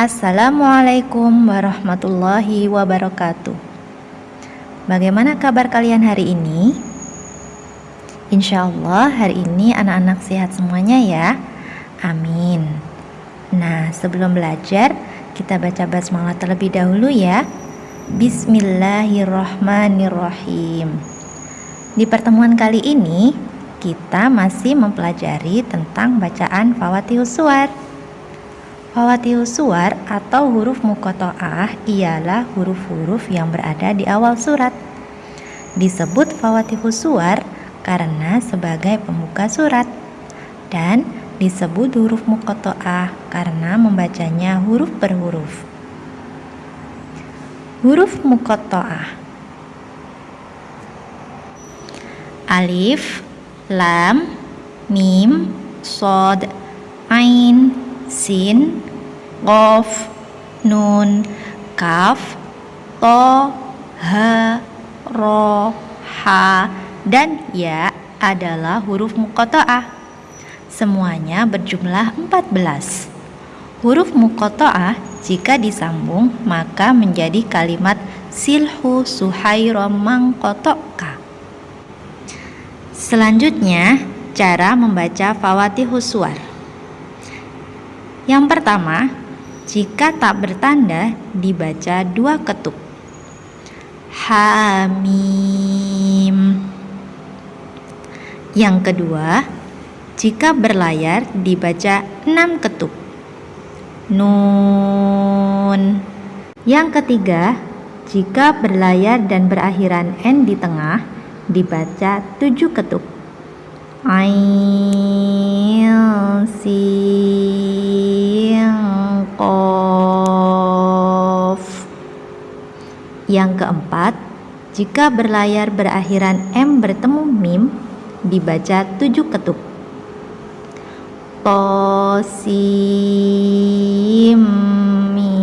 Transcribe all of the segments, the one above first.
Assalamualaikum warahmatullahi wabarakatuh. Bagaimana kabar kalian hari ini? Insya Allah hari ini anak-anak sehat semuanya ya. Amin. Nah sebelum belajar kita baca basmalah terlebih dahulu ya. Bismillahirrahmanirrahim. Di pertemuan kali ini kita masih mempelajari tentang bacaan Fawatihus Suar Fawatihus suar atau huruf mukoto'ah ialah huruf-huruf yang berada di awal surat. Disebut fawatihus suar karena sebagai pembuka surat dan disebut huruf mukoto'ah karena membacanya huruf per huruf. Huruf mukoto'ah Alif, Lam, Mim, Sod, Ain, sin, qof, nun, kaf, to, ha, ro, ha, dan ya adalah huruf muqatta'ah. Semuanya berjumlah 14. Huruf muqatta'ah jika disambung maka menjadi kalimat silhu suhairo mangkotoka. Selanjutnya, cara membaca fawatihus suar. Yang pertama, jika tak bertanda dibaca dua ketuk. Hamim. Yang kedua, jika berlayar dibaca enam ketuk. Nun. Yang ketiga, jika berlayar dan berakhiran n di tengah dibaca tujuh ketuk. Ain sin Yang keempat, jika berlayar berakhiran m bertemu mim dibaca tujuh ketuk. Tosim mim.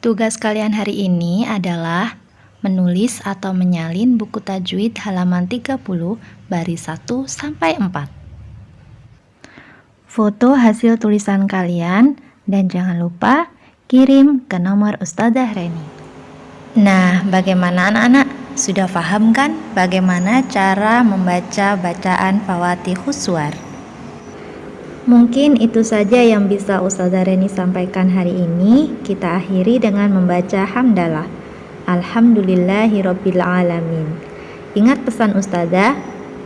Tugas kalian hari ini adalah menulis atau menyalin buku tajwid halaman 30 baris 1 sampai 4. Foto hasil tulisan kalian dan jangan lupa kirim ke nomor Ustazah Reni. Nah, bagaimana anak-anak? Sudah paham kan bagaimana cara membaca bacaan Fawatihus Suar? Mungkin itu saja yang bisa Ustazah Reni sampaikan hari ini. Kita akhiri dengan membaca hamdalah. Alhamdulillahirabbil alamin. Ingat pesan ustazah,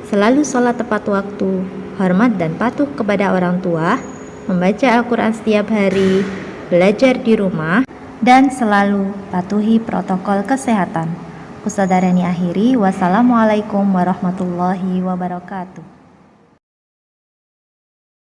selalu sholat tepat waktu, hormat dan patuh kepada orang tua, membaca Al-Quran setiap hari, belajar di rumah, dan selalu patuhi protokol kesehatan. Ustazah Rani akhiri, wassalamualaikum warahmatullahi wabarakatuh.